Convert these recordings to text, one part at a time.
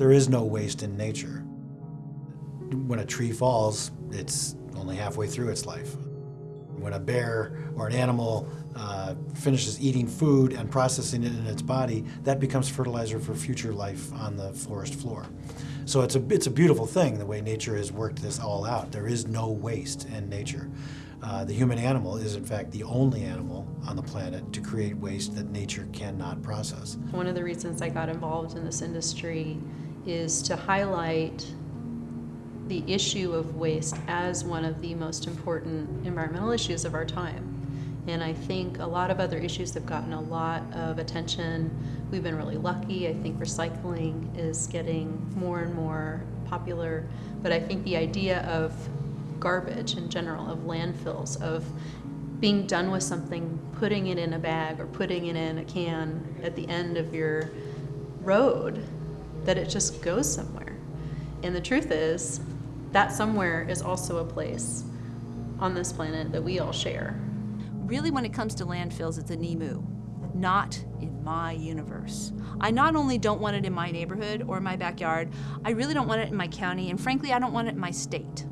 There is no waste in nature. When a tree falls, it's only halfway through its life. When a bear or an animal uh, finishes eating food and processing it in its body, that becomes fertilizer for future life on the forest floor. So it's a, it's a beautiful thing, the way nature has worked this all out. There is no waste in nature. Uh, the human animal is in fact the only animal on the planet to create waste that nature cannot process. One of the reasons I got involved in this industry is to highlight the issue of waste as one of the most important environmental issues of our time. And I think a lot of other issues have gotten a lot of attention. We've been really lucky. I think recycling is getting more and more popular. But I think the idea of garbage in general, of landfills, of being done with something, putting it in a bag or putting it in a can at the end of your road, that it just goes somewhere. And the truth is, that somewhere is also a place on this planet that we all share. Really, when it comes to landfills, it's a NEMU, not in my universe. I not only don't want it in my neighborhood or my backyard, I really don't want it in my county, and frankly, I don't want it in my state.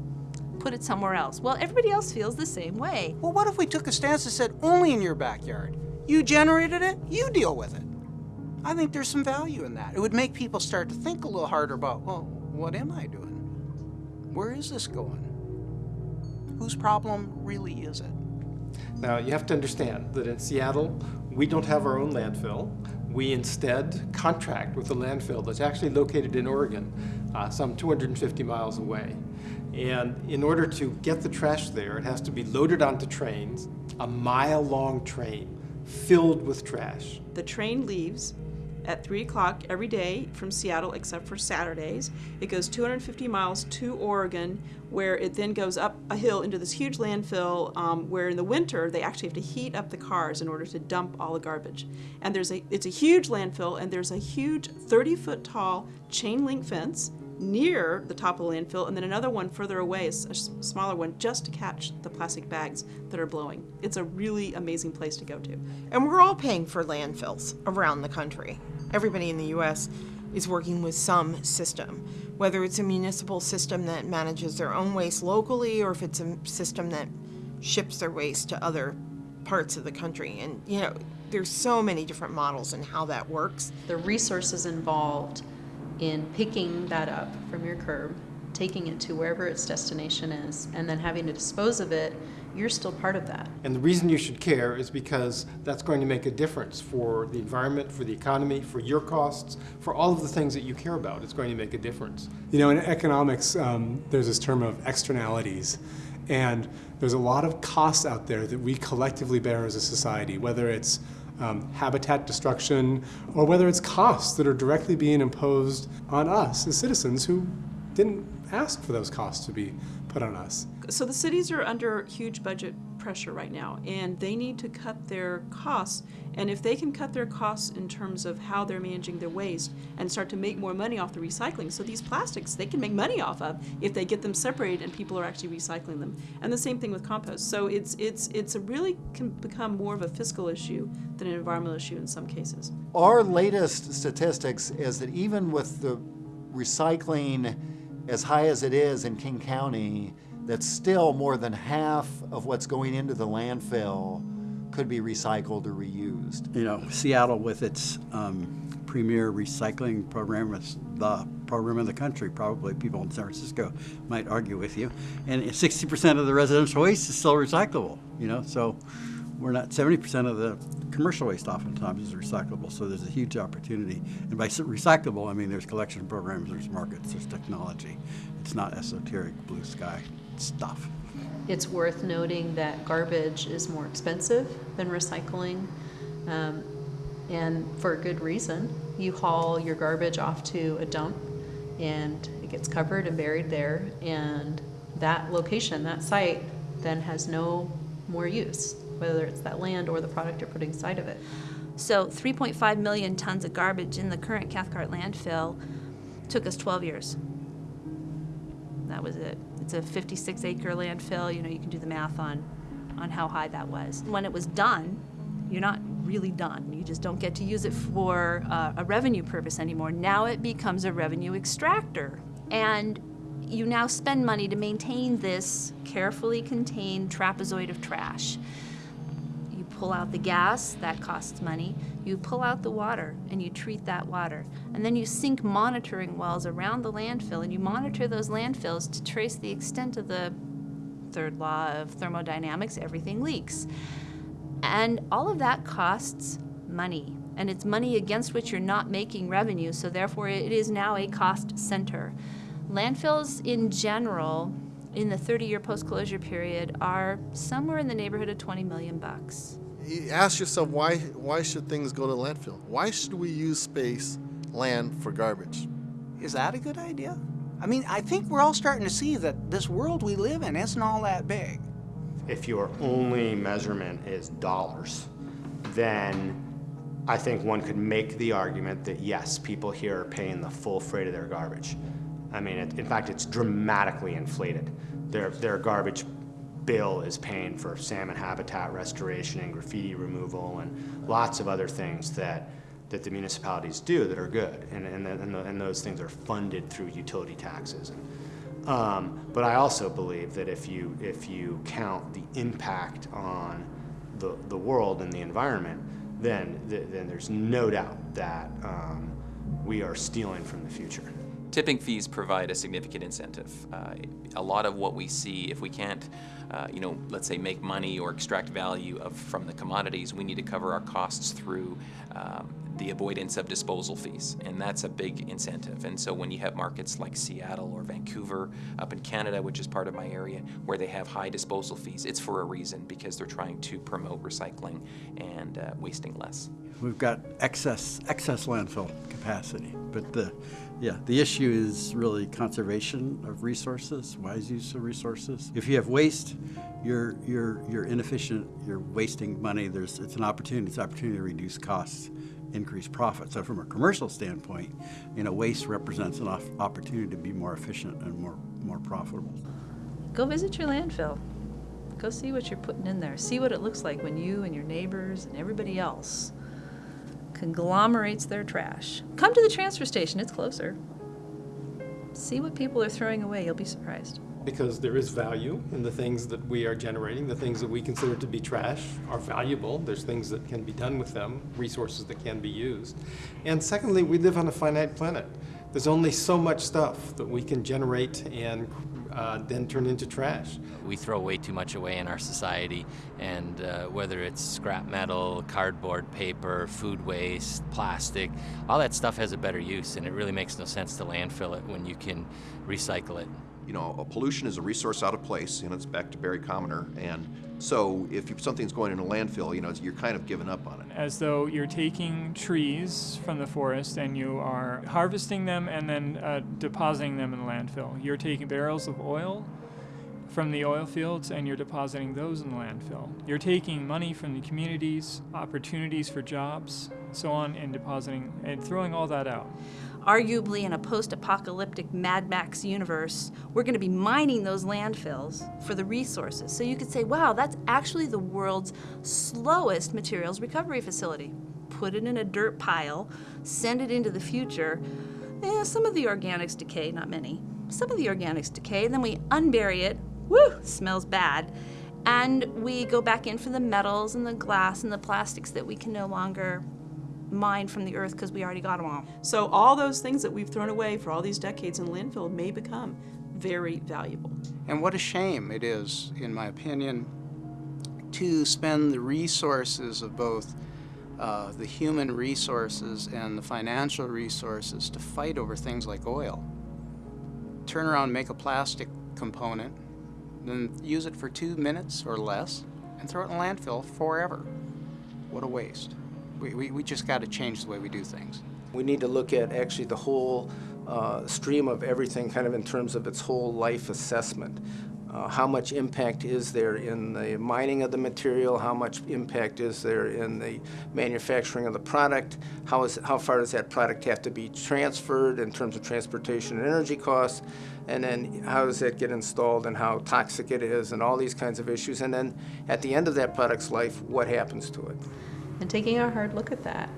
Put it somewhere else. Well, everybody else feels the same way. Well, what if we took a stance that said only in your backyard? You generated it, you deal with it. I think there's some value in that. It would make people start to think a little harder about, well, what am I doing? Where is this going? Whose problem really is it? Now, you have to understand that in Seattle, we don't have our own landfill. We instead contract with a landfill that's actually located in Oregon, uh, some 250 miles away. And in order to get the trash there, it has to be loaded onto trains, a mile-long train filled with trash. The train leaves at 3 o'clock every day from Seattle except for Saturdays. It goes 250 miles to Oregon where it then goes up a hill into this huge landfill um, where in the winter they actually have to heat up the cars in order to dump all the garbage. And there's a, it's a huge landfill and there's a huge 30 foot tall chain link fence near the top of the landfill and then another one further away, a smaller one, just to catch the plastic bags that are blowing. It's a really amazing place to go to. And we're all paying for landfills around the country. Everybody in the U.S. is working with some system, whether it's a municipal system that manages their own waste locally or if it's a system that ships their waste to other parts of the country. And, you know, there's so many different models and how that works. The resources involved in picking that up from your curb, taking it to wherever its destination is, and then having to dispose of it, you're still part of that. And the reason you should care is because that's going to make a difference for the environment, for the economy, for your costs, for all of the things that you care about. It's going to make a difference. You know, in economics, um, there's this term of externalities. And there's a lot of costs out there that we collectively bear as a society, whether it's um, habitat destruction, or whether it's costs that are directly being imposed on us as citizens who didn't ask for those costs to be put on us. So the cities are under huge budget pressure right now and they need to cut their costs. And if they can cut their costs in terms of how they're managing their waste and start to make more money off the recycling so these plastics they can make money off of if they get them separated and people are actually recycling them. And the same thing with compost. So it's it's it's a really can become more of a fiscal issue than an environmental issue in some cases. Our latest statistics is that even with the recycling as high as it is in King County, that still more than half of what's going into the landfill could be recycled or reused. You know, Seattle with its um, premier recycling program, it's the program in the country, probably people in San Francisco might argue with you. And 60% of the residential waste is still recyclable, you know, so we're not 70% of the commercial waste oftentimes is recyclable, so there's a huge opportunity. And by recyclable, I mean there's collection programs, there's markets, there's technology. It's not esoteric blue sky stuff. It's worth noting that garbage is more expensive than recycling, um, and for a good reason. You haul your garbage off to a dump, and it gets covered and buried there, and that location, that site, then has no more use whether it's that land or the product you're putting inside of it. So 3.5 million tons of garbage in the current Cathcart landfill took us 12 years. That was it. It's a 56 acre landfill. You know, you can do the math on, on how high that was. When it was done, you're not really done. You just don't get to use it for uh, a revenue purpose anymore. Now it becomes a revenue extractor. And you now spend money to maintain this carefully contained trapezoid of trash. Pull out the gas, that costs money. You pull out the water and you treat that water. And then you sink monitoring wells around the landfill and you monitor those landfills to trace the extent of the third law of thermodynamics everything leaks. And all of that costs money. And it's money against which you're not making revenue, so therefore it is now a cost center. Landfills in general, in the 30-year post-closure period, are somewhere in the neighborhood of 20 million bucks. You ask yourself why why should things go to landfill? Why should we use space, land for garbage? Is that a good idea? I mean, I think we're all starting to see that this world we live in isn't all that big. If your only measurement is dollars, then I think one could make the argument that yes, people here are paying the full freight of their garbage. I mean, it, in fact, it's dramatically inflated. Their, their garbage bill is paying for salmon habitat restoration and graffiti removal and lots of other things that, that the municipalities do that are good. And, and, and, the, and those things are funded through utility taxes. And, um, but I also believe that if you, if you count the impact on the, the world and the environment, then, then there's no doubt that um, we are stealing from the future. Tipping fees provide a significant incentive. Uh, a lot of what we see, if we can't, uh, you know, let's say make money or extract value of, from the commodities, we need to cover our costs through um, the avoidance of disposal fees, and that's a big incentive. And so when you have markets like Seattle or Vancouver up in Canada, which is part of my area, where they have high disposal fees, it's for a reason because they're trying to promote recycling and uh, wasting less. We've got excess excess landfill capacity, but the yeah the issue is really conservation of resources, wise use of resources. If you have waste, you're you're you're inefficient. You're wasting money. There's it's an opportunity. It's an opportunity to reduce costs, increase profit. So from a commercial standpoint, you know, waste represents an opportunity to be more efficient and more more profitable. Go visit your landfill. Go see what you're putting in there. See what it looks like when you and your neighbors and everybody else conglomerates their trash. Come to the transfer station, it's closer. See what people are throwing away, you'll be surprised. Because there is value in the things that we are generating, the things that we consider to be trash are valuable. There's things that can be done with them, resources that can be used. And secondly, we live on a finite planet. There's only so much stuff that we can generate and uh, then turn into trash. We throw way too much away in our society, and uh, whether it's scrap metal, cardboard, paper, food waste, plastic, all that stuff has a better use, and it really makes no sense to landfill it when you can recycle it. You know, pollution is a resource out of place, and it's back to Barry Commoner, and so if something's going in a landfill, you know, you're kind of giving up on it. As though you're taking trees from the forest and you are harvesting them and then uh, depositing them in the landfill. You're taking barrels of oil from the oil fields and you're depositing those in the landfill. You're taking money from the communities, opportunities for jobs, so on, and depositing and throwing all that out arguably in a post-apocalyptic Mad Max universe, we're going to be mining those landfills for the resources. So you could say, wow, that's actually the world's slowest materials recovery facility. Put it in a dirt pile, send it into the future. Eh, some of the organics decay, not many. Some of the organics decay, then we unbury it. Woo, smells bad. And we go back in for the metals and the glass and the plastics that we can no longer mined from the earth because we already got them all. So all those things that we've thrown away for all these decades in landfill may become very valuable. And what a shame it is, in my opinion, to spend the resources of both uh, the human resources and the financial resources to fight over things like oil. Turn around, make a plastic component, then use it for two minutes or less, and throw it in landfill forever. What a waste. We, we, we just got to change the way we do things. We need to look at actually the whole uh, stream of everything kind of in terms of its whole life assessment. Uh, how much impact is there in the mining of the material? How much impact is there in the manufacturing of the product? How, is, how far does that product have to be transferred in terms of transportation and energy costs? And then how does that get installed and how toxic it is and all these kinds of issues. And then at the end of that product's life, what happens to it? And taking a hard look at that.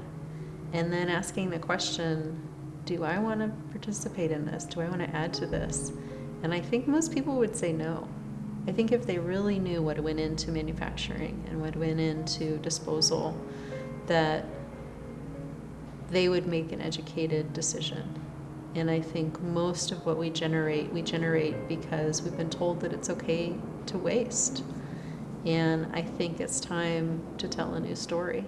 And then asking the question, do I want to participate in this? Do I want to add to this? And I think most people would say no. I think if they really knew what went into manufacturing and what went into disposal, that they would make an educated decision. And I think most of what we generate, we generate because we've been told that it's okay to waste. And I think it's time to tell a new story.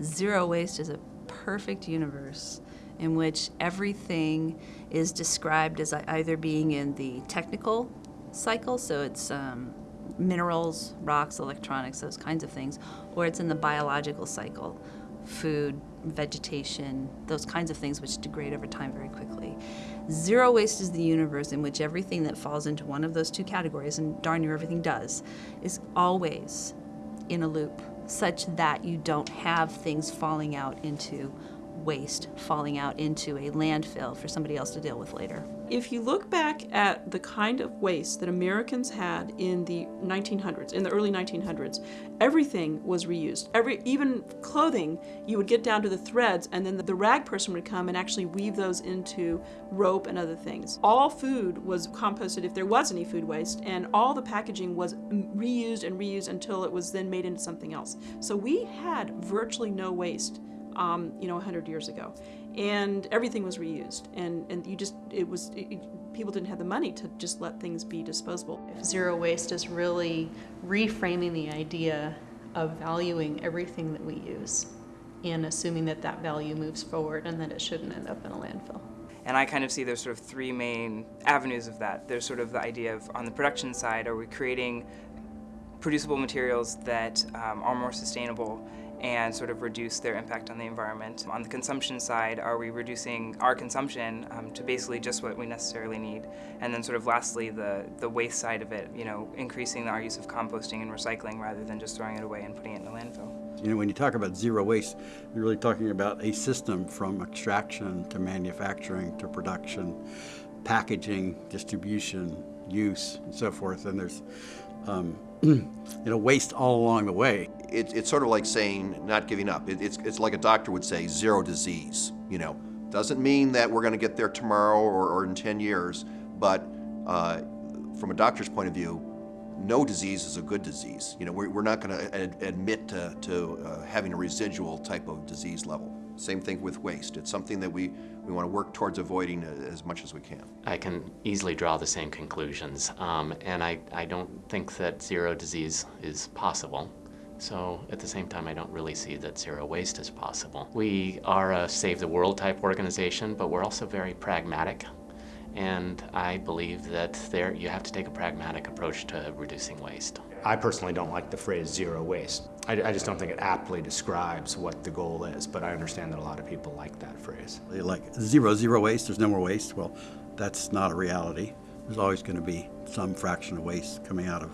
Zero waste is a perfect universe in which everything is described as either being in the technical cycle, so it's um, minerals, rocks, electronics, those kinds of things, or it's in the biological cycle, food, vegetation, those kinds of things which degrade over time very quickly. Zero waste is the universe in which everything that falls into one of those two categories, and darn near everything does, is always in a loop such that you don't have things falling out into waste, falling out into a landfill for somebody else to deal with later. If you look back at the kind of waste that Americans had in the 1900s, in the early 1900s, everything was reused. Every, even clothing, you would get down to the threads, and then the, rag person would come and actually weave those into rope and other things. All food was composted if there was any food waste, and all the packaging was reused and reused until it was then made into something else. So we had virtually no waste um, you know, 100 years ago. And everything was reused. And, and you just, it was, it, people didn't have the money to just let things be disposable. If zero waste is really reframing the idea of valuing everything that we use and assuming that that value moves forward and that it shouldn't end up in a landfill. And I kind of see there's sort of three main avenues of that. There's sort of the idea of on the production side, are we creating producible materials that um, are more sustainable and sort of reduce their impact on the environment. On the consumption side, are we reducing our consumption um, to basically just what we necessarily need? And then sort of lastly, the, the waste side of it, you know, increasing our use of composting and recycling rather than just throwing it away and putting it in a landfill. You know, when you talk about zero waste, you're really talking about a system from extraction to manufacturing to production, packaging, distribution, use, and so forth. And there's um, you know, waste all along the way. It, it's sort of like saying not giving up. It, it's, it's like a doctor would say, zero disease. You know, doesn't mean that we're going to get there tomorrow or, or in 10 years, but uh, from a doctor's point of view, no disease is a good disease. You know, we're, we're not going to ad admit to, to uh, having a residual type of disease level. Same thing with waste. It's something that we, we want to work towards avoiding as much as we can. I can easily draw the same conclusions, um, and I, I don't think that zero disease is possible. So at the same time, I don't really see that zero waste is possible. We are a save the world type organization, but we're also very pragmatic. And I believe that there you have to take a pragmatic approach to reducing waste. I personally don't like the phrase zero waste. I, I, just don't think it aptly describes what the goal is, but I understand that a lot of people like that phrase. They Like zero, zero waste, there's no more waste. Well, that's not a reality. There's always going to be some fraction of waste coming out of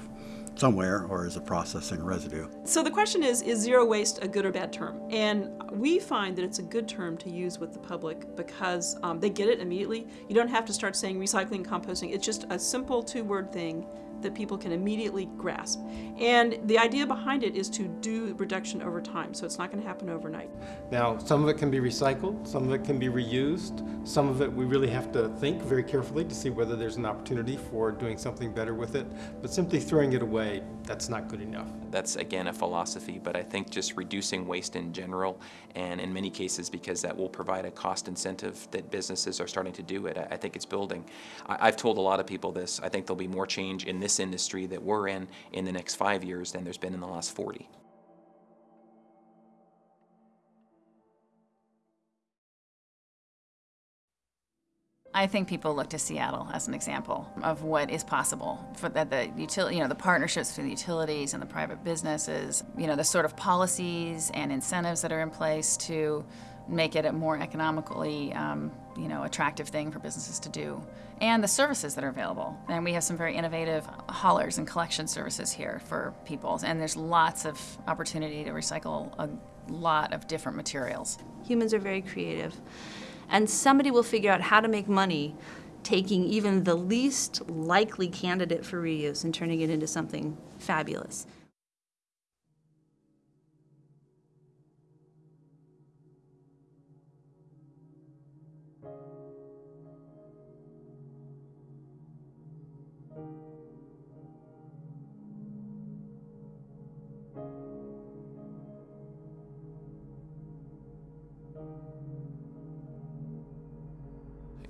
somewhere or as a processing residue. So the question is, is zero waste a good or bad term? And we find that it's a good term to use with the public because um, they get it immediately. You don't have to start saying recycling, and composting. It's just a simple two-word thing that people can immediately grasp. And the idea behind it is to do reduction over time, so it's not going to happen overnight. Now, some of it can be recycled, some of it can be reused, some of it we really have to think very carefully to see whether there's an opportunity for doing something better with it, but simply throwing it away, that's not good enough. That's again a philosophy, but I think just reducing waste in general, and in many cases because that will provide a cost incentive that businesses are starting to do it, I think it's building. I've told a lot of people this, I think there'll be more change in this this industry that we're in in the next five years than there's been in the last 40. I think people look to Seattle as an example of what is possible for the, the utility, you know, the partnerships between the utilities and the private businesses, you know, the sort of policies and incentives that are in place to make it a more economically, um, you know, attractive thing for businesses to do, and the services that are available. And we have some very innovative haulers and collection services here for people, and there's lots of opportunity to recycle a lot of different materials. Humans are very creative, and somebody will figure out how to make money taking even the least likely candidate for reuse and turning it into something fabulous. thank you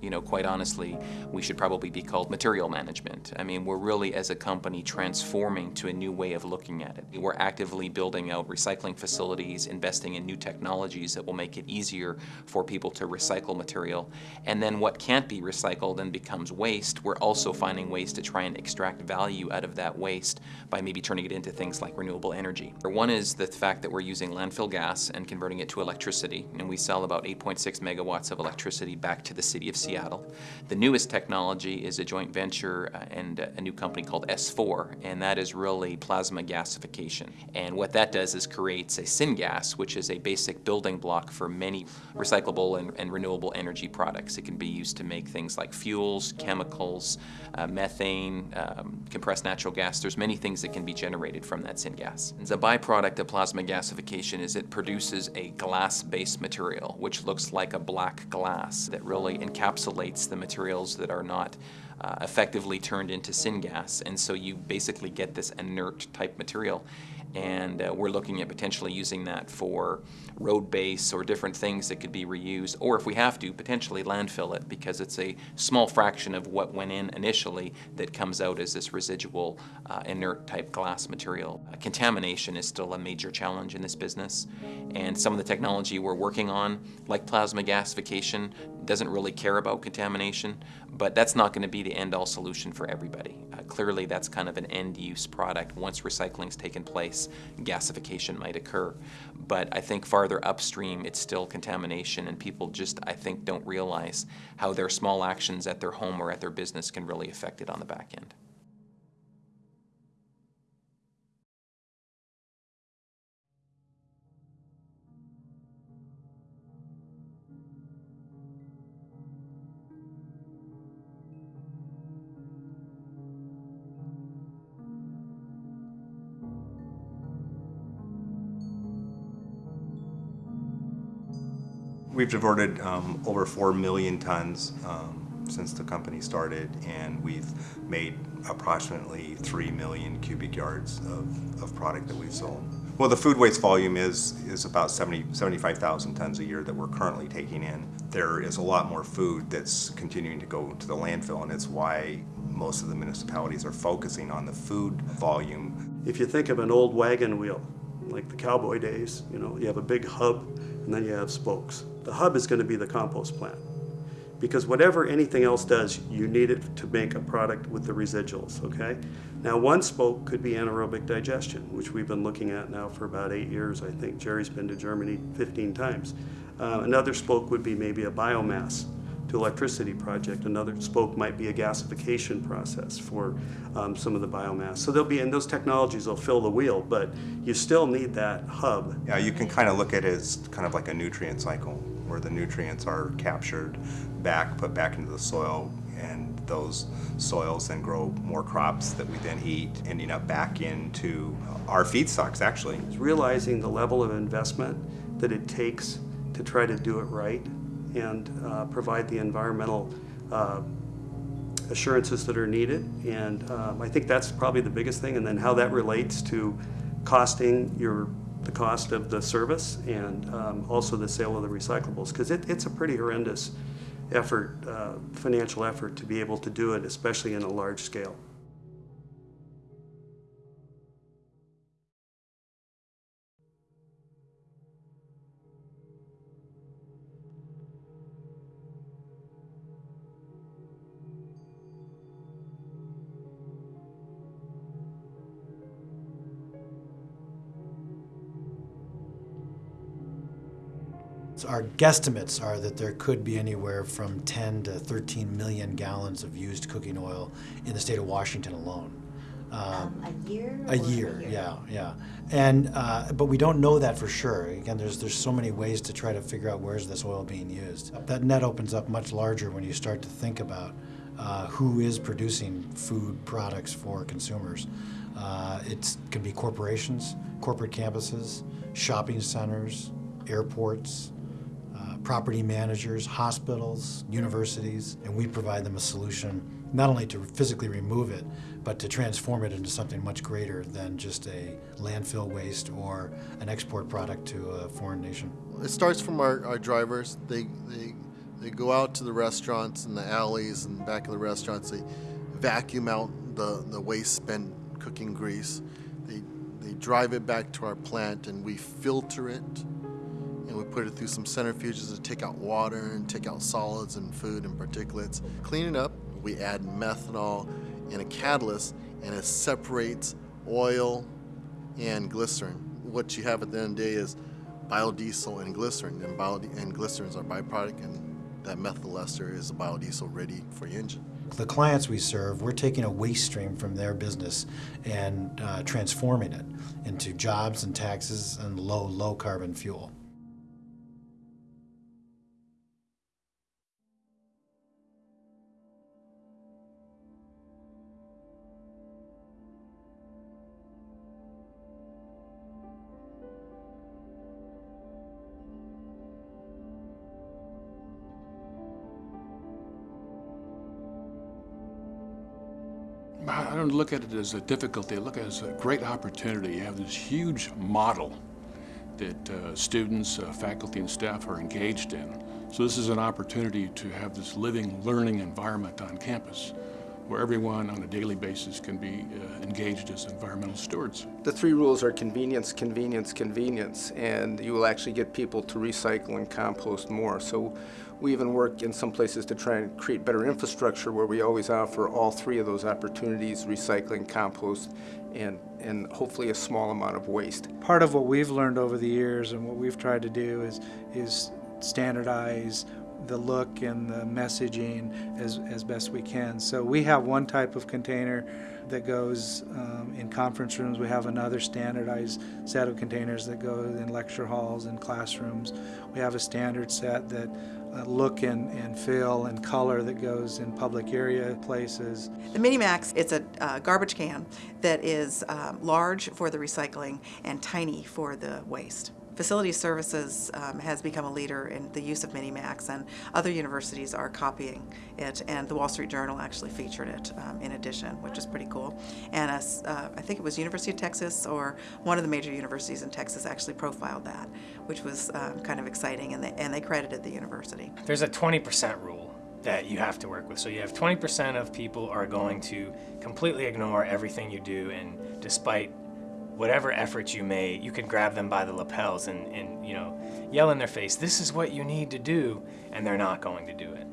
you know, quite honestly, we should probably be called material management. I mean, we're really, as a company, transforming to a new way of looking at it. We're actively building out recycling facilities, investing in new technologies that will make it easier for people to recycle material. And then what can't be recycled and becomes waste, we're also finding ways to try and extract value out of that waste by maybe turning it into things like renewable energy. One is the fact that we're using landfill gas and converting it to electricity, and we sell about 8.6 megawatts of electricity back to the city of Seattle. Seattle. The newest technology is a joint venture uh, and a new company called S4, and that is really plasma gasification. And what that does is creates a syngas, which is a basic building block for many recyclable and, and renewable energy products. It can be used to make things like fuels, chemicals, uh, methane, um, compressed natural gas. There's many things that can be generated from that syngas. The byproduct of plasma gasification is it produces a glass-based material, which looks like a black glass that really encapsulates encapsulates the materials that are not uh, effectively turned into syngas. And so you basically get this inert type material and uh, we're looking at potentially using that for road base or different things that could be reused, or if we have to, potentially landfill it because it's a small fraction of what went in initially that comes out as this residual uh, inert type glass material. Uh, contamination is still a major challenge in this business, and some of the technology we're working on, like plasma gasification, doesn't really care about contamination, but that's not going to be the end-all solution for everybody. Uh, clearly that's kind of an end-use product. Once recycling's taken place, gasification might occur. But I think farther upstream, it's still contamination, and people just, I think, don't realize how their small actions at their home or at their business can really affect it on the back end. We've diverted um, over 4 million tons um, since the company started, and we've made approximately 3 million cubic yards of, of product that we've sold. Well, the food waste volume is, is about 70, 75,000 tons a year that we're currently taking in. There is a lot more food that's continuing to go to the landfill, and it's why most of the municipalities are focusing on the food volume. If you think of an old wagon wheel, like the cowboy days, you know, you have a big hub and then you have spokes. The hub is going to be the compost plant. Because whatever anything else does, you need it to make a product with the residuals, okay? Now one spoke could be anaerobic digestion, which we've been looking at now for about eight years, I think. Jerry's been to Germany 15 times. Uh, another spoke would be maybe a biomass to electricity project. Another spoke might be a gasification process for um, some of the biomass. So there'll be, and those technologies will fill the wheel, but you still need that hub. Yeah, you can kind of look at it as kind of like a nutrient cycle where the nutrients are captured back, put back into the soil, and those soils then grow more crops that we then eat, ending up back into our feedstocks actually. It's realizing the level of investment that it takes to try to do it right and uh, provide the environmental uh, assurances that are needed. And um, I think that's probably the biggest thing. And then how that relates to costing your the cost of the service and um, also the sale of the recyclables because it, it's a pretty horrendous effort, uh, financial effort to be able to do it, especially in a large scale. Our guesstimates are that there could be anywhere from 10 to 13 million gallons of used cooking oil in the state of Washington alone. Um, a year? A year, a yeah, yeah. And uh, but we don't know that for sure. Again, there's there's so many ways to try to figure out where's this oil being used. That net opens up much larger when you start to think about uh, who is producing food products for consumers. Uh, it can be corporations, corporate campuses, shopping centers, airports, property managers, hospitals, universities, and we provide them a solution not only to physically remove it, but to transform it into something much greater than just a landfill waste or an export product to a foreign nation. It starts from our, our drivers. They, they, they go out to the restaurants and the alleys and back of the restaurants. They vacuum out the, the waste spent cooking grease. They, they drive it back to our plant and we filter it we put it through some centrifuges to take out water and take out solids and food and particulates. Clean it up. We add methanol and a catalyst and it separates oil and glycerin. What you have at the end of the day is biodiesel and glycerin, and, bio- and glycerin is our byproduct, and that methyl ester is a biodiesel ready for your engine. The clients we serve, we're taking a waste stream from their business and uh, transforming it into jobs and taxes and low, low carbon fuel. Look at it as a difficulty. Look at it as a great opportunity. You have this huge model that uh, students, uh, faculty, and staff are engaged in. So this is an opportunity to have this living, learning environment on campus where everyone on a daily basis can be uh, engaged as environmental stewards. The three rules are convenience, convenience, convenience, and you will actually get people to recycle and compost more. So we even work in some places to try and create better infrastructure where we always offer all three of those opportunities, recycling, compost, and, and hopefully a small amount of waste. Part of what we've learned over the years and what we've tried to do is, is standardize the look and the messaging as, as best we can. So we have one type of container that goes um, in conference rooms. We have another standardized set of containers that go in lecture halls and classrooms. We have a standard set that look and, and feel and color that goes in public area places. The Minimax, it's a uh, garbage can that is um, large for the recycling and tiny for the waste. Facility Services um, has become a leader in the use of Minimax, and other universities are copying it, and the Wall Street Journal actually featured it um, in addition, which is pretty cool. And uh, I think it was University of Texas or one of the major universities in Texas actually profiled that, which was um, kind of exciting, and they, and they credited the university. There's a 20% rule that you have to work with. So you have 20% of people are going to completely ignore everything you do, and despite whatever efforts you may, you can grab them by the lapels and, and you know yell in their face, "This is what you need to do," and they're not going to do it.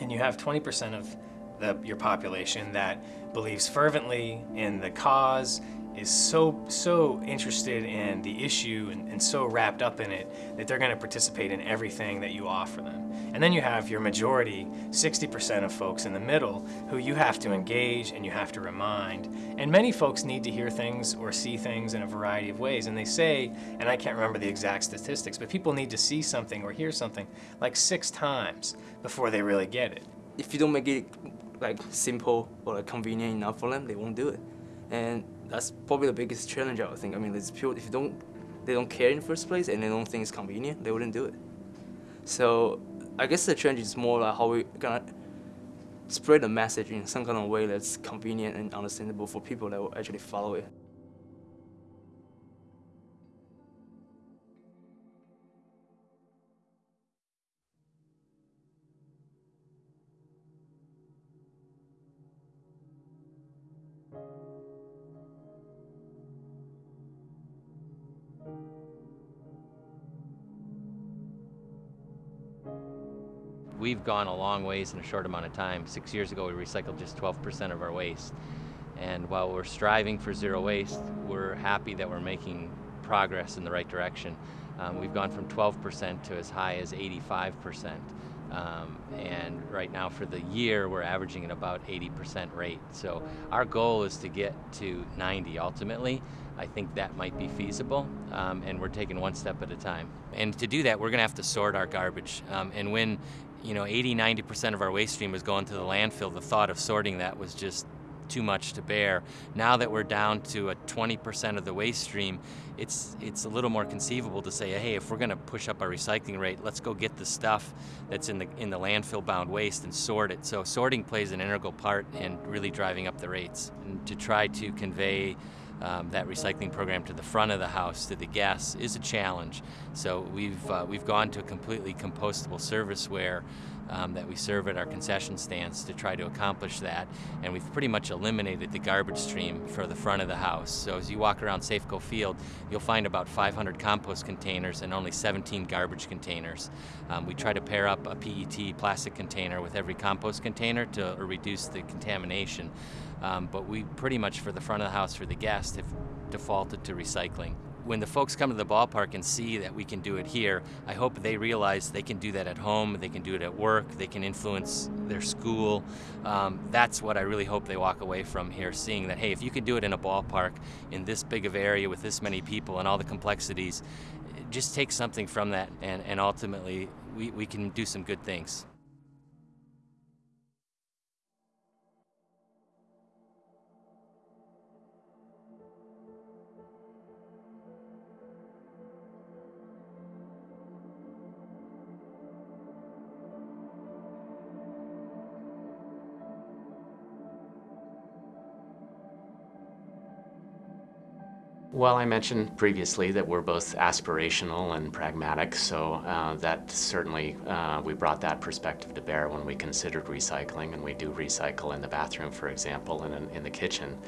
And you have 20% of the, your population that believes fervently in the cause, is so so interested in the issue and, and so wrapped up in it that they're going to participate in everything that you offer them. And then you have your majority, 60% of folks in the middle, who you have to engage and you have to remind. And many folks need to hear things or see things in a variety of ways. And they say, and I can't remember the exact statistics, but people need to see something or hear something like six times before they really get it. If you don't make it like simple or like convenient enough for them, they won't do it. And that's probably the biggest challenge I would think. I mean, it's if you don't, they don't care in the first place and they don't think it's convenient, they wouldn't do it. So I guess the challenge is more like how we're gonna spread the message in some kind of way that's convenient and understandable for people that will actually follow it. We've gone a long ways in a short amount of time. Six years ago, we recycled just 12% of our waste. And while we're striving for zero waste, we're happy that we're making progress in the right direction. Um, we've gone from 12% to as high as 85%. Um, and right now for the year, we're averaging at about 80% rate. So our goal is to get to 90 ultimately, I think that might be feasible, um, and we're taking one step at a time. And to do that, we're going to have to sort our garbage. Um, and when you know 80, 90% of our waste stream was going to the landfill, the thought of sorting that was just too much to bear. Now that we're down to a 20% of the waste stream, it's it's a little more conceivable to say, hey, if we're going to push up our recycling rate, let's go get the stuff that's in the in the landfill-bound waste and sort it. So sorting plays an integral part in really driving up the rates. And to try to convey um, that recycling program to the front of the house to the guests is a challenge. So we've uh, we've gone to a completely compostable service where um, that we serve at our concession stands to try to accomplish that. And we've pretty much eliminated the garbage stream for the front of the house. So as you walk around Safeco Field, you'll find about 500 compost containers and only 17 garbage containers. Um, we try to pair up a PET plastic container with every compost container to reduce the contamination. Um, but we pretty much, for the front of the house for the guests, have defaulted to recycling when the folks come to the ballpark and see that we can do it here, I hope they realize they can do that at home, they can do it at work, they can influence their school. Um, that's what I really hope they walk away from here, seeing that, hey, if you can do it in a ballpark in this big of area with this many people and all the complexities, just take something from that and, and ultimately we, we can do some good things. Well, I mentioned previously that we're both aspirational and pragmatic, so uh, that certainly uh, we brought that perspective to bear when we considered recycling, and we do recycle in the bathroom, for example, and in, in the kitchen,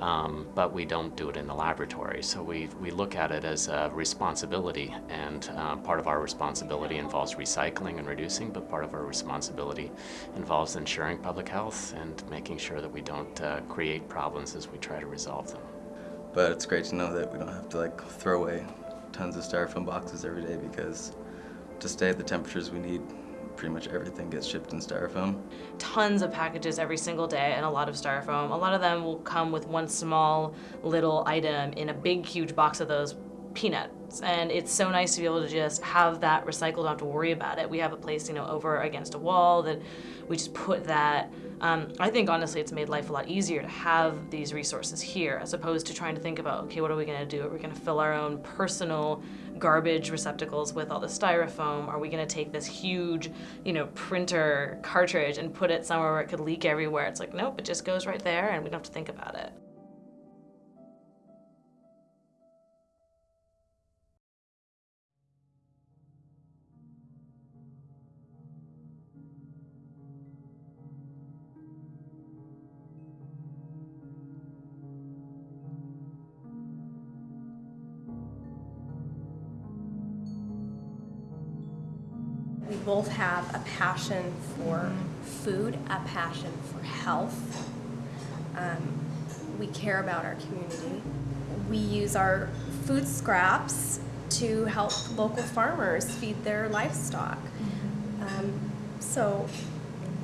um, but we don't do it in the laboratory. So we, we look at it as a responsibility, and uh, part of our responsibility involves recycling and reducing, but part of our responsibility involves ensuring public health and making sure that we don't uh, create problems as we try to resolve them. But it's great to know that we don't have to like throw away tons of styrofoam boxes every day because to stay at the temperatures we need, pretty much everything gets shipped in styrofoam. Tons of packages every single day and a lot of styrofoam. A lot of them will come with one small little item in a big huge box of those peanuts and it's so nice to be able to just have that recycled, don't have to worry about it. We have a place, you know, over against a wall that we just put that um, I think honestly it's made life a lot easier to have these resources here as opposed to trying to think about, okay, what are we gonna do? Are we gonna fill our own personal garbage receptacles with all the styrofoam? Are we gonna take this huge, you know, printer cartridge and put it somewhere where it could leak everywhere? It's like, nope, it just goes right there and we don't have to think about it. Both have a passion for food, a passion for health. Um, we care about our community. We use our food scraps to help local farmers feed their livestock. Um, so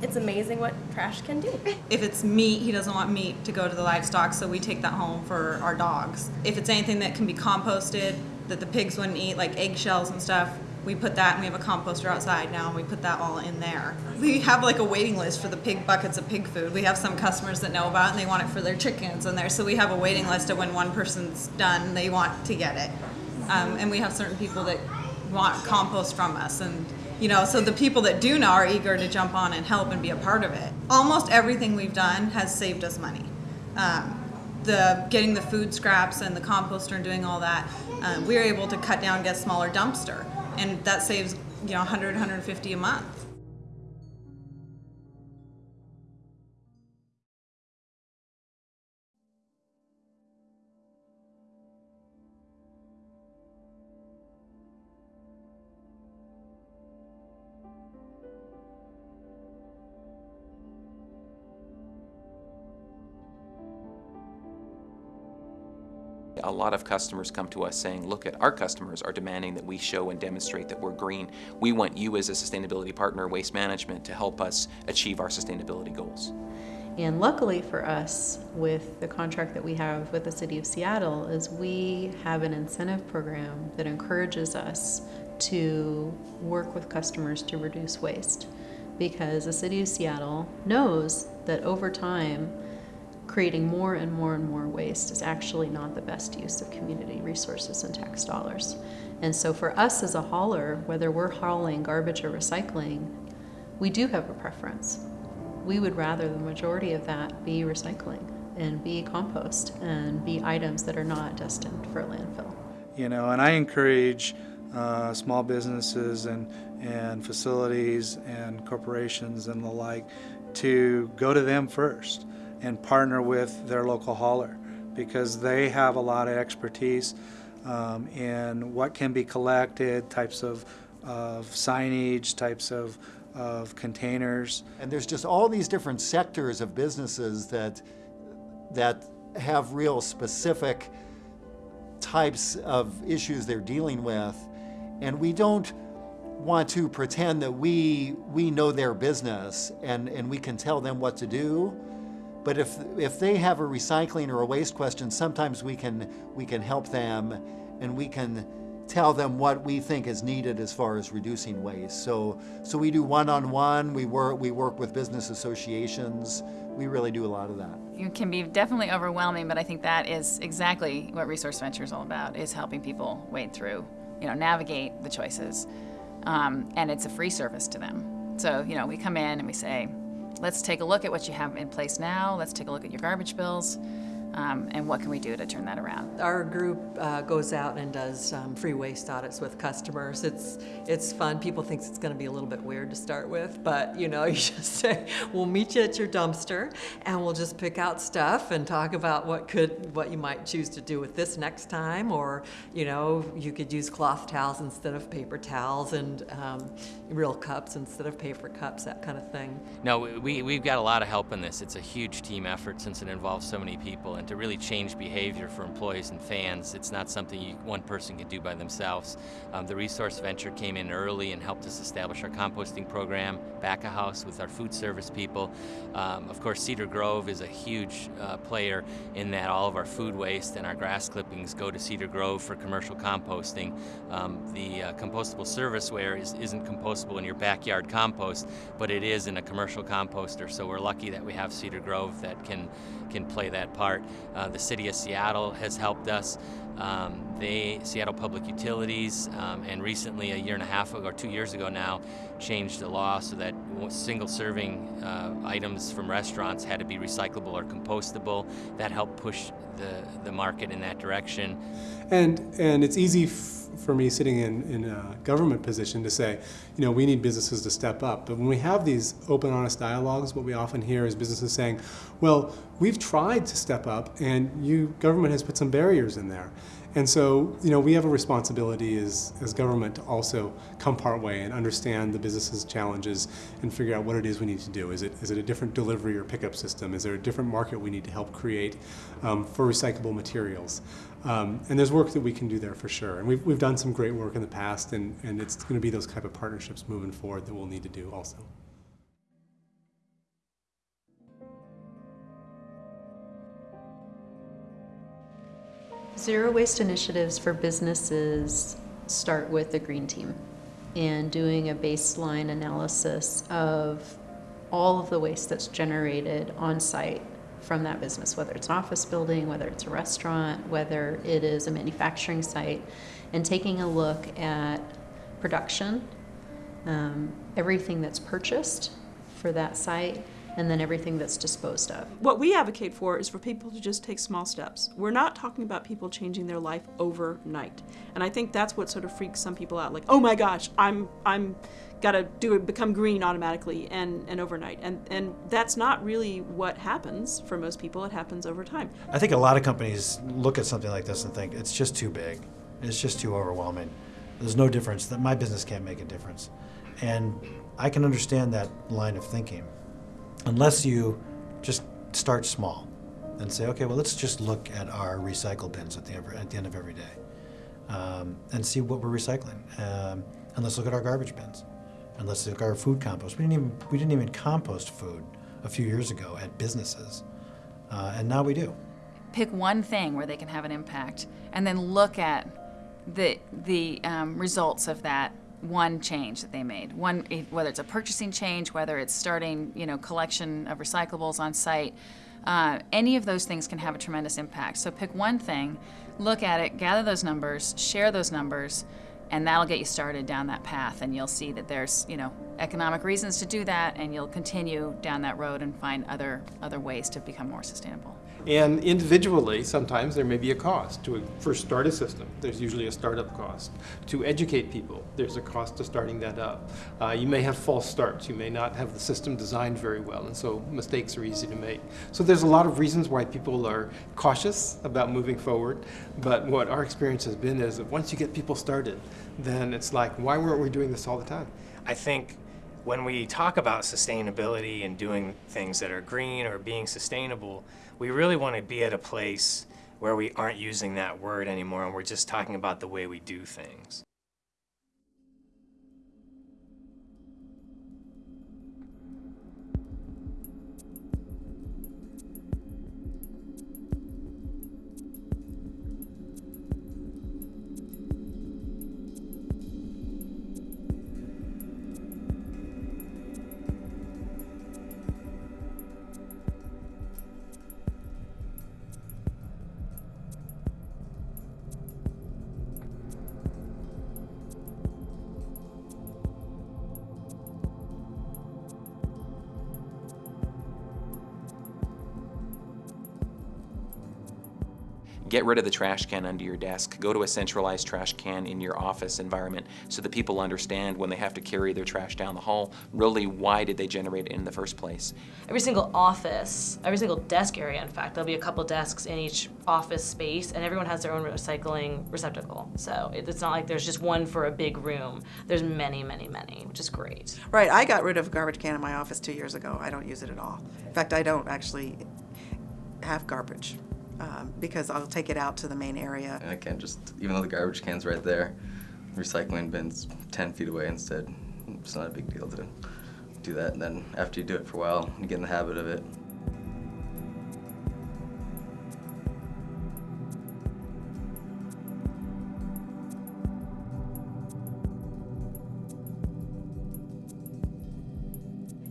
it's amazing what trash can do. If it's meat, he doesn't want meat to go to the livestock, so we take that home for our dogs. If it's anything that can be composted that the pigs wouldn't eat, like eggshells and stuff, we put that and we have a composter outside now and we put that all in there. We have like a waiting list for the pig buckets of pig food. We have some customers that know about it and they want it for their chickens in there. So we have a waiting list of when one person's done, they want to get it. Um, and we have certain people that want compost from us and you know, so the people that do know are eager to jump on and help and be a part of it. Almost everything we've done has saved us money. Um, the getting the food scraps and the composter and doing all that, um, we were able to cut down, get a smaller dumpster and that saves you know 100 150 a month a lot of customers come to us saying, look at our customers are demanding that we show and demonstrate that we're green. We want you as a sustainability partner, Waste Management, to help us achieve our sustainability goals. And luckily for us, with the contract that we have with the City of Seattle, is we have an incentive program that encourages us to work with customers to reduce waste. Because the City of Seattle knows that over time, creating more and more and more waste is actually not the best use of community resources and tax dollars. And so for us as a hauler, whether we're hauling garbage or recycling, we do have a preference. We would rather the majority of that be recycling and be compost and be items that are not destined for a landfill. You know, and I encourage uh, small businesses and, and facilities and corporations and the like to go to them first and partner with their local hauler because they have a lot of expertise um, in what can be collected, types of, of signage, types of, of containers. And there's just all these different sectors of businesses that, that have real specific types of issues they're dealing with. And we don't want to pretend that we, we know their business and, and we can tell them what to do. But if, if they have a recycling or a waste question, sometimes we can, we can help them and we can tell them what we think is needed as far as reducing waste. So, so we do one-on-one, we, work, we work with business associations, we really do a lot of that. It can be definitely overwhelming, but I think that is exactly what Resource Venture is all about, is helping people wade through, you know, navigate the choices. Um, and it's a free service to them. So, you know, we come in and we say, let's take a look at what you have in place now, let's take a look at your garbage bills, um, and what can we do to turn that around? Our group uh, goes out and does um, free waste audits with customers. It's it's fun. People think it's going to be a little bit weird to start with, but you know, you just say, "We'll meet you at your dumpster, and we'll just pick out stuff and talk about what could what you might choose to do with this next time, or you know, you could use cloth towels instead of paper towels, and um, real cups instead of paper cups, that kind of thing." No, we we've got a lot of help in this. It's a huge team effort since it involves so many people and to really change behavior for employees and fans, it's not something you, one person can do by themselves. Um, the Resource Venture came in early and helped us establish our composting program, back a house with our food service people. Um, of course, Cedar Grove is a huge uh, player in that all of our food waste and our grass clippings go to Cedar Grove for commercial composting. Um, the uh, compostable serviceware is, isn't compostable in your backyard compost, but it is in a commercial composter, so we're lucky that we have Cedar Grove that can, can play that part. Uh, the city of Seattle has helped us. Um, they, Seattle Public Utilities, um, and recently, a year and a half ago, or two years ago now, changed the law so that single serving uh, items from restaurants had to be recyclable or compostable. That helped push the, the market in that direction. And, and it's easy for me sitting in, in a government position to say, you know, we need businesses to step up. But when we have these open, honest dialogues, what we often hear is businesses saying, well, we've tried to step up and you, government has put some barriers in there. And so, you know, we have a responsibility as, as government to also come part way and understand the business's challenges and figure out what it is we need to do. Is it, is it a different delivery or pickup system? Is there a different market we need to help create um, for recyclable materials? Um, and there's work that we can do there for sure. And we've, we've done some great work in the past, and, and it's going to be those type of partnerships moving forward that we'll need to do also. Zero waste initiatives for businesses start with the green team and doing a baseline analysis of all of the waste that's generated on site from that business, whether it's an office building, whether it's a restaurant, whether it is a manufacturing site, and taking a look at production, um, everything that's purchased for that site, and then everything that's disposed of. What we advocate for is for people to just take small steps. We're not talking about people changing their life overnight. And I think that's what sort of freaks some people out like, "Oh my gosh, I'm I'm got to do it become green automatically and, and overnight. And and that's not really what happens for most people. It happens over time. I think a lot of companies look at something like this and think it's just too big. It's just too overwhelming. There's no difference. That my business can't make a difference. And i can understand that line of thinking unless you just start small and say okay well let's just look at our recycle bins at the, at the end of every day um, and see what we're recycling um, and let's look at our garbage bins and let's look at our food compost. We didn't even we didn't even compost food a few years ago at businesses, uh, and now we do. Pick one thing where they can have an impact, and then look at the the um, results of that one change that they made. One, whether it's a purchasing change, whether it's starting, you know, collection of recyclables on site. Uh, any of those things can have a tremendous impact. So pick one thing, look at it, gather those numbers, share those numbers, and that'll get you started down that path. And you'll see that there's, you know, economic reasons to do that, and you'll continue down that road and find other other ways to become more sustainable. And individually, sometimes there may be a cost to first start a system. There's usually a startup cost. To educate people, there's a cost to starting that up. Uh, you may have false starts. You may not have the system designed very well, and so mistakes are easy to make. So there's a lot of reasons why people are cautious about moving forward. But what our experience has been is that once you get people started, then it's like, why weren't we doing this all the time? I think when we talk about sustainability and doing things that are green or being sustainable, we really want to be at a place where we aren't using that word anymore and we're just talking about the way we do things. Get rid of the trash can under your desk. Go to a centralized trash can in your office environment so that people understand when they have to carry their trash down the hall, really why did they generate it in the first place. Every single office, every single desk area in fact, there'll be a couple desks in each office space and everyone has their own recycling receptacle. So it's not like there's just one for a big room. There's many, many, many, which is great. Right, I got rid of a garbage can in my office two years ago. I don't use it at all. In fact, I don't actually have garbage um, because I'll take it out to the main area. And I can't just, even though the garbage can's right there, recycling bin's 10 feet away instead. It's not a big deal to do that. And then after you do it for a while, you get in the habit of it.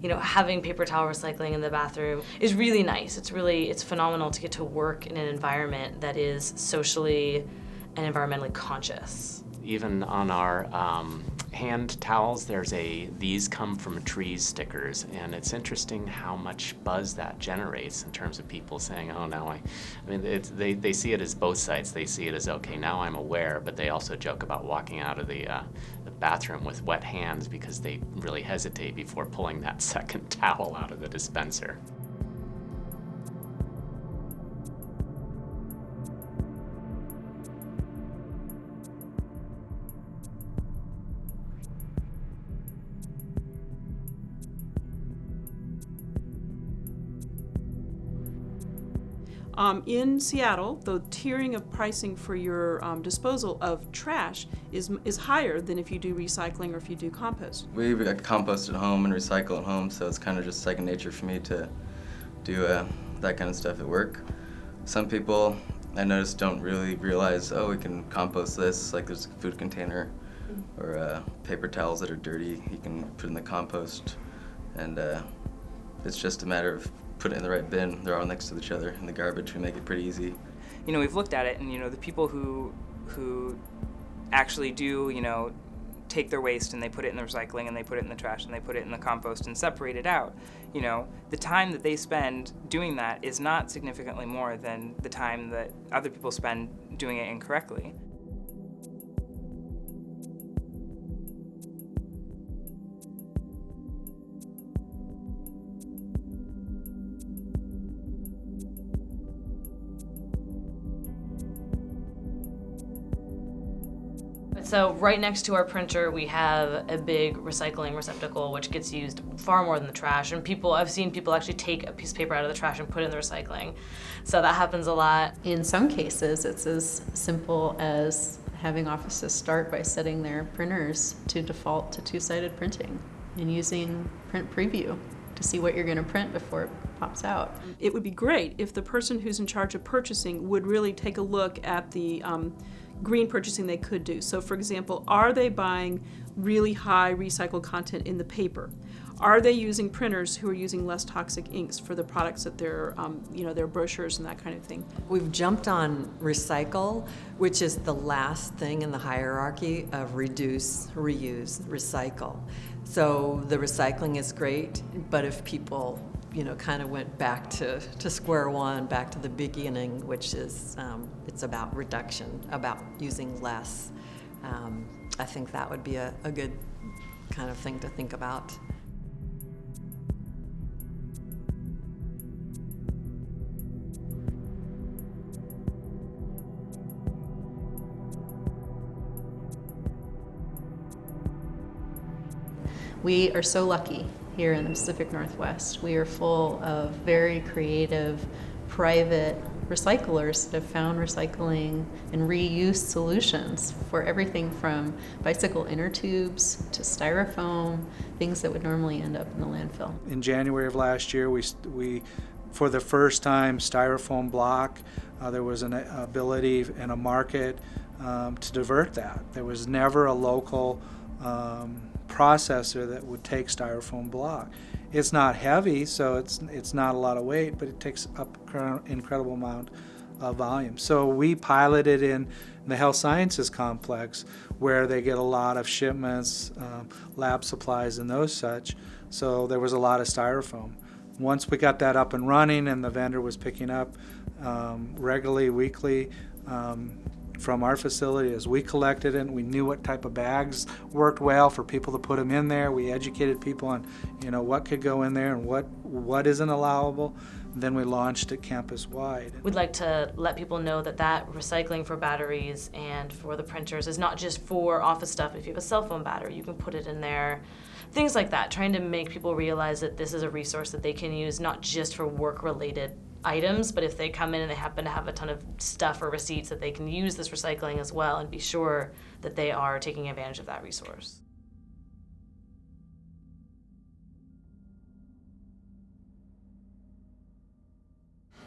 You know, having paper towel recycling in the bathroom is really nice. It's really, it's phenomenal to get to work in an environment that is socially and environmentally conscious. Even on our um, hand towels, there's a these come from trees stickers, and it's interesting how much buzz that generates in terms of people saying, oh, now I, I mean, they, they see it as both sides. They see it as, okay, now I'm aware, but they also joke about walking out of the, uh, the bathroom with wet hands because they really hesitate before pulling that second towel out of the dispenser. Um, in Seattle, the tiering of pricing for your um, disposal of trash is, is higher than if you do recycling or if you do compost. We compost at home and recycle at home, so it's kind of just second nature for me to do uh, that kind of stuff at work. Some people I notice don't really realize, oh, we can compost this, like there's a food container or uh, paper towels that are dirty, you can put in the compost, and uh, it's just a matter of put it in the right bin. They're all next to each other in the garbage. We make it pretty easy. You know, we've looked at it, and you know, the people who who actually do, you know, take their waste and they put it in the recycling and they put it in the trash and they put it in the compost and separate it out. You know, the time that they spend doing that is not significantly more than the time that other people spend doing it incorrectly. So right next to our printer, we have a big recycling receptacle, which gets used far more than the trash. And people, I've seen people actually take a piece of paper out of the trash and put it in the recycling. So that happens a lot. In some cases, it's as simple as having offices start by setting their printers to default to two-sided printing and using print preview to see what you're going to print before it pops out. It would be great if the person who's in charge of purchasing would really take a look at the um, green purchasing they could do. So, for example, are they buying really high recycled content in the paper? Are they using printers who are using less toxic inks for the products that they're, um, you know, their brochures and that kind of thing? We've jumped on recycle, which is the last thing in the hierarchy of reduce, reuse, recycle. So the recycling is great, but if people, you know, kind of went back to, to square one, back to the beginning, which is um, it's about reduction, about using less, um, I think that would be a, a good kind of thing to think about. We are so lucky here in the Pacific Northwest. We are full of very creative, private recyclers that have found recycling and reuse solutions for everything from bicycle inner tubes to styrofoam, things that would normally end up in the landfill. In January of last year, we, we for the first time, styrofoam block, uh, there was an ability and a market um, to divert that. There was never a local um, processor that would take styrofoam block. It's not heavy, so it's it's not a lot of weight, but it takes up an incredible amount of volume. So we piloted in the health sciences complex where they get a lot of shipments, um, lab supplies, and those such. So there was a lot of styrofoam. Once we got that up and running, and the vendor was picking up um, regularly, weekly. Um, from our facility as we collected it. We knew what type of bags worked well for people to put them in there. We educated people on, you know, what could go in there and what what isn't allowable. Then we launched it campus wide. We'd like to let people know that that recycling for batteries and for the printers is not just for office stuff. If you have a cell phone battery, you can put it in there. Things like that, trying to make people realize that this is a resource that they can use not just for work related items, but if they come in and they happen to have a ton of stuff or receipts that they can use this recycling as well and be sure that they are taking advantage of that resource.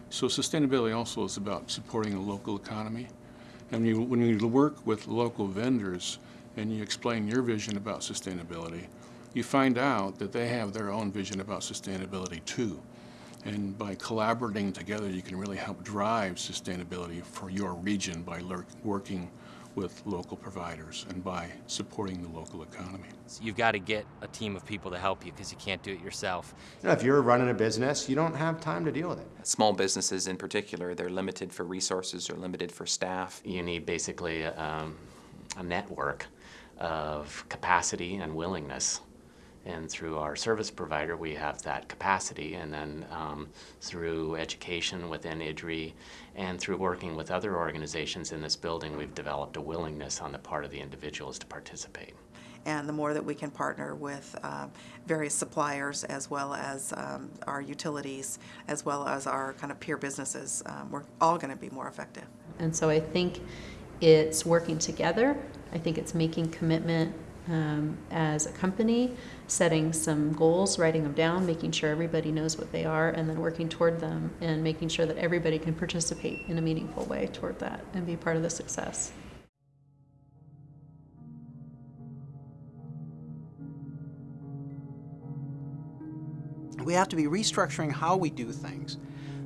So sustainability also is about supporting the local economy. And you, when you work with local vendors and you explain your vision about sustainability, you find out that they have their own vision about sustainability too. And by collaborating together, you can really help drive sustainability for your region by working with local providers and by supporting the local economy. You've got to get a team of people to help you because you can't do it yourself. You know, if you're running a business, you don't have time to deal with it. Small businesses in particular, they're limited for resources or limited for staff. You need basically um, a network of capacity and willingness and through our service provider, we have that capacity. And then um, through education within IDRI and through working with other organizations in this building, we've developed a willingness on the part of the individuals to participate. And the more that we can partner with uh, various suppliers as well as um, our utilities, as well as our kind of peer businesses, um, we're all going to be more effective. And so I think it's working together. I think it's making commitment um, as a company, setting some goals, writing them down, making sure everybody knows what they are, and then working toward them and making sure that everybody can participate in a meaningful way toward that and be part of the success. We have to be restructuring how we do things.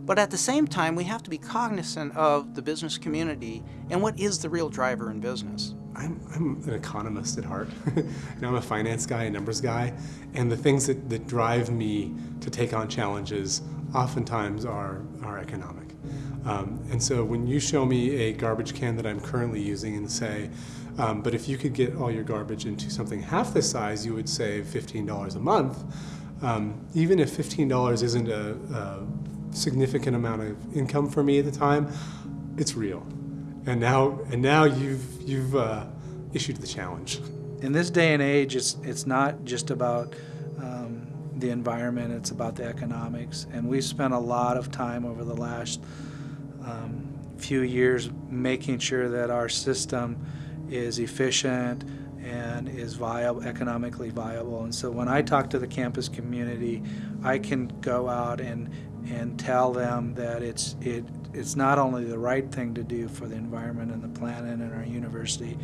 But at the same time, we have to be cognizant of the business community and what is the real driver in business. I'm, I'm an economist at heart. know, I'm a finance guy, a numbers guy, and the things that, that drive me to take on challenges oftentimes are, are economic. Um, and so when you show me a garbage can that I'm currently using and say, um, but if you could get all your garbage into something half the size, you would save $15 a month. Um, even if $15 isn't a, a significant amount of income for me at the time, it's real. And now, and now you've, you've uh, issued the challenge. In this day and age, it's, it's not just about um, the environment, it's about the economics. And we've spent a lot of time over the last um, few years making sure that our system is efficient and is viable, economically viable. And so when I talk to the campus community, I can go out and and tell them that it's it it's not only the right thing to do for the environment and the planet and our university,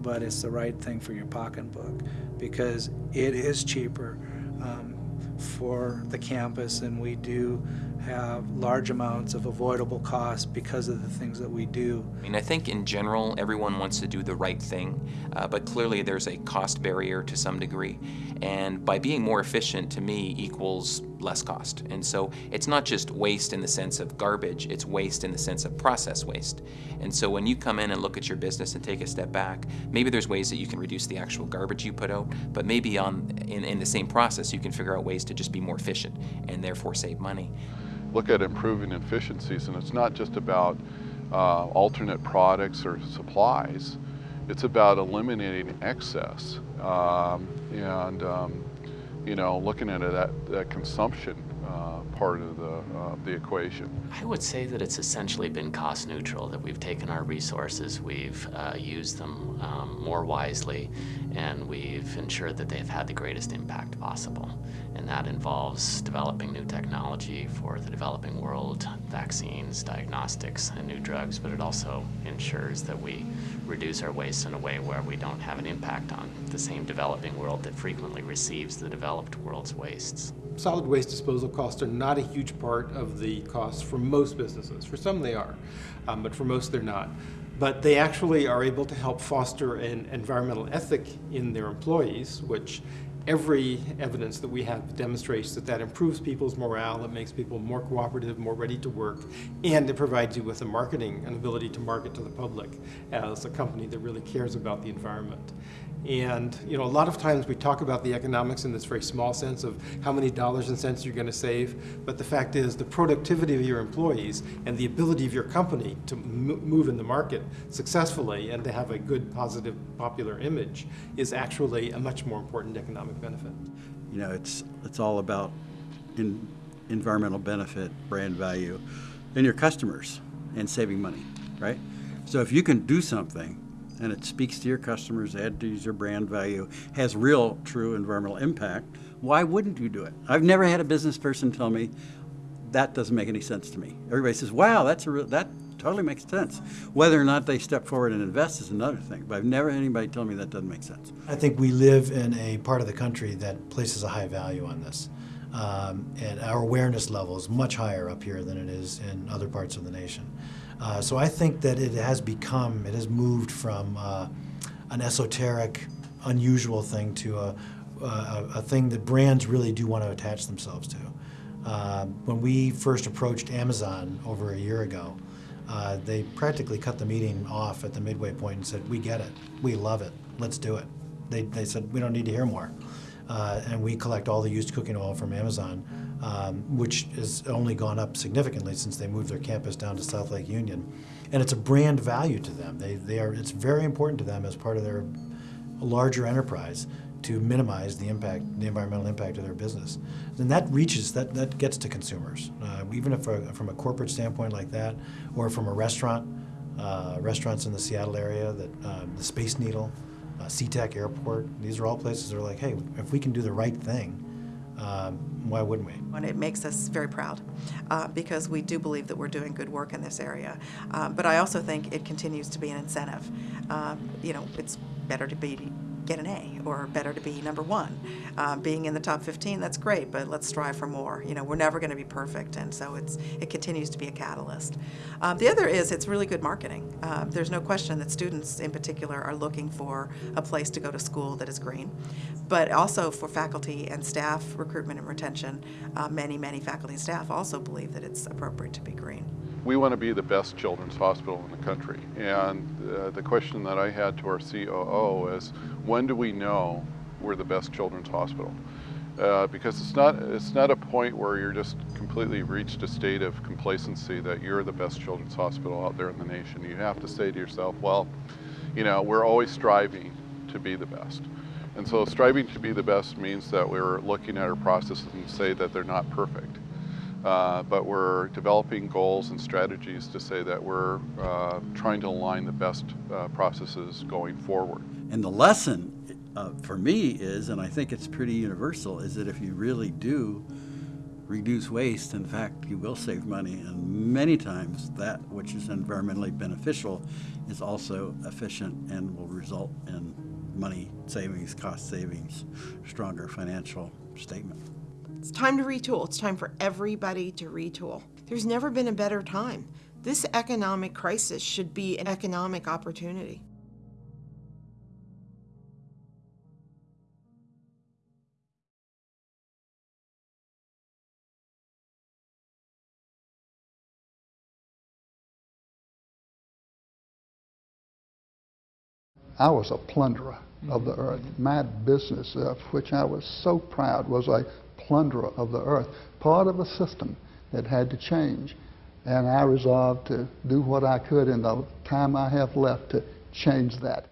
but it's the right thing for your pocketbook because it is cheaper um, for the campus and we do have large amounts of avoidable costs because of the things that we do. I mean, I think in general, everyone wants to do the right thing, uh, but clearly there's a cost barrier to some degree. And by being more efficient, to me, equals less cost. And so it's not just waste in the sense of garbage, it's waste in the sense of process waste. And so when you come in and look at your business and take a step back, maybe there's ways that you can reduce the actual garbage you put out, but maybe on in, in the same process you can figure out ways to just be more efficient and therefore save money look at improving efficiencies, and it's not just about uh, alternate products or supplies. It's about eliminating excess um, and um, you know looking into that, that consumption uh, part of the, uh, the equation. I would say that it's essentially been cost neutral, that we've taken our resources, we've uh, used them um, more wisely, and we've ensured that they've had the greatest impact possible. And that involves developing new technology for the developing world, vaccines, diagnostics, and new drugs, but it also ensures that we reduce our waste in a way where we don't have an impact on the same developing world that frequently receives the developed world's wastes solid waste disposal costs are not a huge part of the costs for most businesses. For some they are, um, but for most they're not. But they actually are able to help foster an environmental ethic in their employees, which every evidence that we have demonstrates that that improves people's morale, it makes people more cooperative, more ready to work, and it provides you with a marketing, an ability to market to the public as a company that really cares about the environment. And you know, a lot of times we talk about the economics in this very small sense of how many dollars and cents you're going to save, but the fact is the productivity of your employees and the ability of your company to move in the market successfully and to have a good, positive, popular image is actually a much more important economic benefit. You know, it's it's all about in, environmental benefit, brand value, and your customers and saving money, right? So if you can do something and it speaks to your customers, adds to your brand value, has real, true environmental impact, why wouldn't you do it? I've never had a business person tell me that doesn't make any sense to me. Everybody says, "Wow, that's a real, that totally makes sense." Whether or not they step forward and invest is another thing. But I've never had anybody tell me that doesn't make sense. I think we live in a part of the country that places a high value on this. Um, and our awareness level is much higher up here than it is in other parts of the nation. Uh, so I think that it has become, it has moved from uh, an esoteric, unusual thing to a, a, a, thing that brands really do want to attach themselves to. Uh, when we first approached Amazon over a year ago, uh, they practically cut the meeting off at the midway point and said, we get it, we love it, let's do it. They, they said, we don't need to hear more. Uh, and we collect all the used cooking oil from Amazon um, which has only gone up significantly since they moved their campus down to South Lake Union. And it's a brand value to them. They, they are, it's very important to them as part of their larger enterprise to minimize the impact, the environmental impact of their business. And that reaches, that, that gets to consumers. Uh, even if a, from a corporate standpoint like that, or from a restaurant, uh, restaurants in the Seattle area, that uh, the Space Needle, uh, SeaTac Airport, these are all places that are like, hey, if we can do the right thing, um, why wouldn't we? And it makes us very proud uh, because we do believe that we're doing good work in this area. Um, but I also think it continues to be an incentive. Um, you know, it's better to be get an A or better to be number one. Uh, being in the top 15, that's great, but let's strive for more. You know, we're never going to be perfect, and so it's it continues to be a catalyst. Uh, the other is it's really good marketing. Uh, there's no question that students in particular are looking for a place to go to school that is green, but also for faculty and staff recruitment and retention. Uh, many, many faculty and staff also believe that it's appropriate to be green we want to be the best children's hospital in the country. And uh, the question that I had to our COO is, when do we know we're the best children's hospital? Uh, because it's not it's not a point where you're just completely reached a state of complacency that you're the best children's hospital out there in the nation. You have to say to yourself, well, you know, we're always striving to be the best. And so striving to be the best means that we're looking at our processes and say that they're not perfect. Uh, but we're developing goals and strategies to say that we're uh, trying to align the best uh, processes going forward. And the lesson uh, for me is, and I think it's pretty universal, is that if you really do reduce waste, in fact, you will save money. And many times that which is environmentally beneficial is also efficient and will result in money savings, cost savings, stronger financial statement. It's time to retool. It's time for everybody to retool. There's never been a better time. This economic crisis should be an economic opportunity. I was a plunderer of the earth. My business, of which I was so proud, was a plunderer of the earth, part of a system that had to change. And I resolved to do what I could in the time I have left to change that.